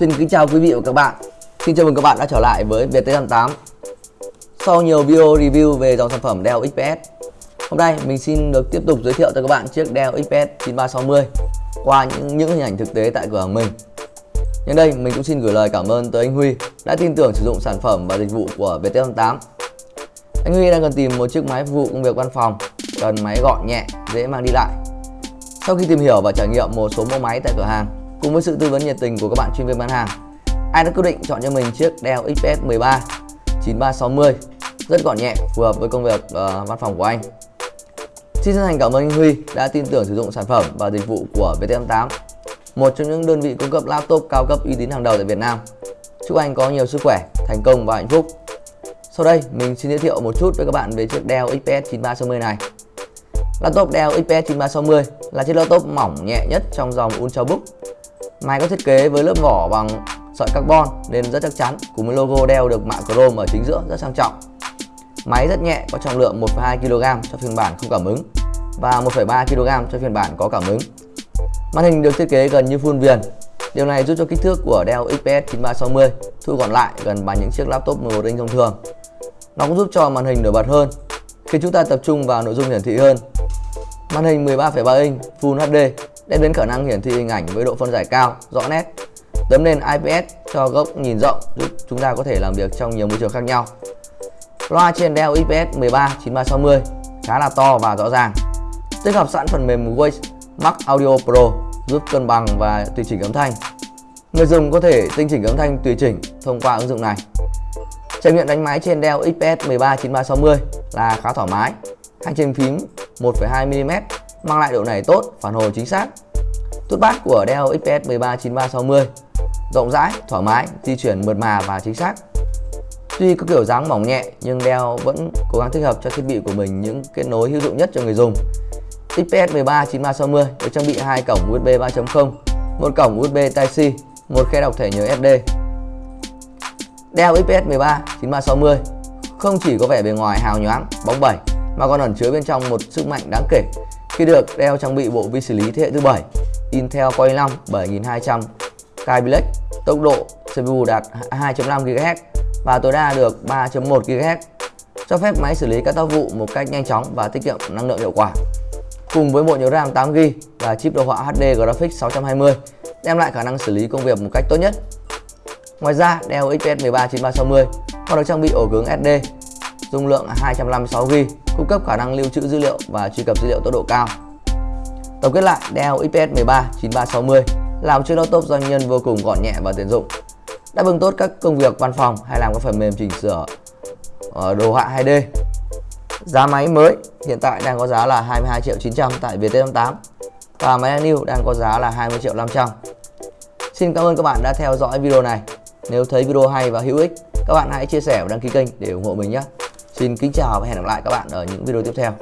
Xin kính chào quý vị và các bạn. Xin chào mừng các bạn đã trở lại với VT88 Sau nhiều video review về dòng sản phẩm Dell XPS Hôm nay mình xin được tiếp tục giới thiệu cho các bạn chiếc Dell XPS 9360 Qua những, những hình ảnh thực tế tại cửa hàng mình. Nhân đây mình cũng xin gửi lời cảm ơn tới anh Huy đã tin tưởng sử dụng sản phẩm và dịch vụ của VT88 Anh Huy đang cần tìm một chiếc máy phục vụ công việc văn phòng Cần máy gọn nhẹ, dễ mang đi lại. Sau khi tìm hiểu và trải nghiệm một số mẫu máy tại cửa hàng Cùng với sự tư vấn nhiệt tình của các bạn chuyên viên bán hàng, anh đã quyết định chọn cho mình chiếc Dell XPS 13 9360 rất gọn nhẹ, phù hợp với công việc uh, văn phòng của anh. Xin chân thành cảm ơn anh Huy đã tin tưởng sử dụng sản phẩm và dịch vụ của VT88, một trong những đơn vị cung cấp laptop cao cấp uy tín hàng đầu tại Việt Nam. Chúc anh có nhiều sức khỏe, thành công và hạnh phúc. Sau đây, mình xin giới thiệu một chút với các bạn về chiếc Dell XPS 9360 này. Laptop Dell XPS 9360 là chiếc laptop mỏng nhẹ nhất trong dòng Ultrabook Máy có thiết kế với lớp vỏ bằng sợi carbon nên rất chắc chắn cùng với logo đeo được mạ chrome ở chính giữa rất sang trọng. Máy rất nhẹ có trọng lượng 1,2 kg cho phiên bản không cảm ứng và 1,3 kg cho phiên bản có cảm ứng. Màn hình được thiết kế gần như full viền. Điều này giúp cho kích thước của Dell XPS 9360 thu gọn lại gần bằng những chiếc laptop 11 inch thông thường. Nó cũng giúp cho màn hình nổi bật hơn khi chúng ta tập trung vào nội dung hiển thị hơn. Màn hình 13,3 inch Full HD đem đến khả năng hiển thị hình ảnh với độ phân giải cao, rõ nét. Tấm nền IPS cho góc nhìn rộng giúp chúng ta có thể làm việc trong nhiều môi trường khác nhau. Loa trên Dell IPS 13 9360 khá là to và rõ ràng. Tích hợp sẵn phần mềm Voice Max Audio Pro giúp cân bằng và tùy chỉnh âm thanh. Người dùng có thể tinh chỉnh âm thanh tùy chỉnh thông qua ứng dụng này. Trải nghiệm đánh máy trên Dell XPS 13 9360 là khá thoải mái. Hành trình phím 1,2mm mang lại độ này tốt, phản hồi chính xác. Tút bát của Dell XPS 13 9360 rộng rãi, thoải mái, di chuyển mượt mà và chính xác. Tuy có kiểu dáng mỏng nhẹ nhưng Dell vẫn cố gắng thích hợp cho thiết bị của mình những kết nối hữu dụng nhất cho người dùng. XPS 13 9360 được trang bị hai cổng USB 3.0, một cổng USB Type-C, một khe đọc thẻ nhớ SD. Dell XPS 13 9360 không chỉ có vẻ bề ngoài hào nhoáng, bóng bẩy mà còn ẩn chứa bên trong một sức mạnh đáng kể khi được đeo trang bị bộ vi xử lý thế hệ thứ 7 Intel Core i5 7200 Kai Black tốc độ CPU đạt 2.5 GHz và tối đa được 3.1 GHz cho phép máy xử lý các tác vụ một cách nhanh chóng và tiết kiệm năng lượng hiệu quả. Cùng với bộ nhớ RAM 8GB và chip đồ họa HD Graphics 620 đem lại khả năng xử lý công việc một cách tốt nhất. Ngoài ra, Dell XPS 13 9360 còn được trang bị ổ cứng SD dung lượng 256GB cung cấp khả năng lưu trữ dữ liệu và truy cập dữ liệu tốc độ cao. Tổng kết lại, Dell XPS 13 9360 là một chiếc laptop doanh nhân vô cùng gọn nhẹ và tiện dụng, đáp ứng tốt các công việc văn phòng hay làm các phần mềm chỉnh sửa ờ, đồ họa 2D. Giá máy mới hiện tại đang có giá là 22 triệu 900 tại Viettel 8 và máy new đang có giá là 20 triệu 500. Xin cảm ơn các bạn đã theo dõi video này. Nếu thấy video hay và hữu ích, các bạn hãy chia sẻ và đăng ký kênh để ủng hộ mình nhé. Xin kính chào và hẹn gặp lại các bạn ở những video tiếp theo.